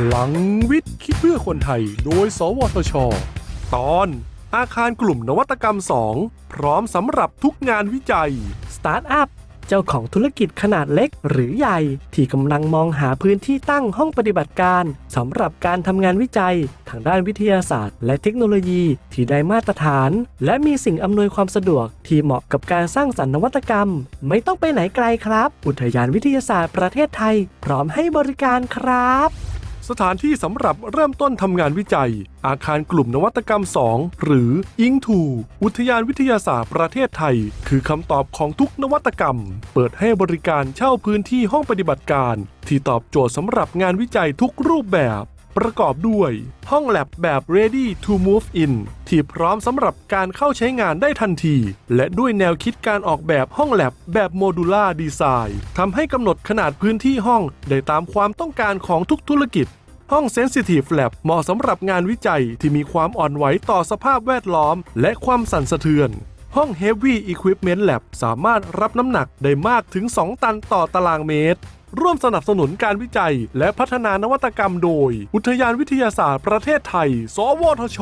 พลังวิทย์คิดเพื่อคนไทย โดย สวทช ตอนอาคารกลุ่มนวัตกรรม 2 พร้อมสำหรับทุกงานวิจัย สตาร์ทอัพ เจ้าของธุรกิจขนาดเล็กหรือใหญ่ ที่กำลังมองหาพื้นที่ตั้งห้องปฏิบัติการสำหรับการทำงานวิจัย ทางด้านวิทยาศาสตร์ และเทคโนโลยีที่ได้มาตรฐาน และมีสิ่งอำนวยความสะดวกที่เหมาะกับการสร้างสรรค์นวัตกรรม ไม่ต้องไปไหนไกลครับ อุทยานวิทยาศาสตร์ประเทศไทย พร้อมให้บริการครับ สถานที่สำหรับเริ่มต้นทำงานวิจัย อาคารกลุ่มนวัตกรรม 2 หรืออิงทูอุทยานวิทยาศาสตร์ประเทศไทย คือคำตอบของทุกนวัตกรรม เปิดให้บริการเช่าพื้นที่ห้องปฏิบัติการ ที่ตอบโจทย์สำหรับงานวิจัยทุกรูปแบบ ประกอบด้วย ห้องแลบแบบ ready to move in ที่พร้อมสำหรับการเข้าใช้งานได้ทันที และด้วยแนวคิดการออกแบบห้องแลบแบบโมดูล่าดีไซน์ทำให้กำหนดขนาดพื้นที่ห้องได้ตามความต้องการของทุกธุรกิจห้อง Sensitive Lab เหมาะสำหรับงานวิจัยที่มีความอ่อนไหวต่อสภาพแวดล้อม และความสั่นสะเทือน ห้อง Heavy Equipment Lab สามารถรับน้ำหนักได้มากถึง 2 ตันต่อตารางเมตร ร่วมสนับสนุนการวิจัย และพัฒนานวัตกรรมโดย อุทยานวิทยาศาสตร์ประเทศไทย สวทช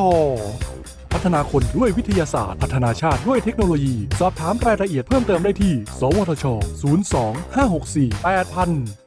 พัฒนาคนด้วยวิทยาศาสตร์ พัฒนาชาติด้วยเทคโนโลยี สอบถามรายละเอียดเพิ่มเติมได้ที่ สวทช 02 564 8000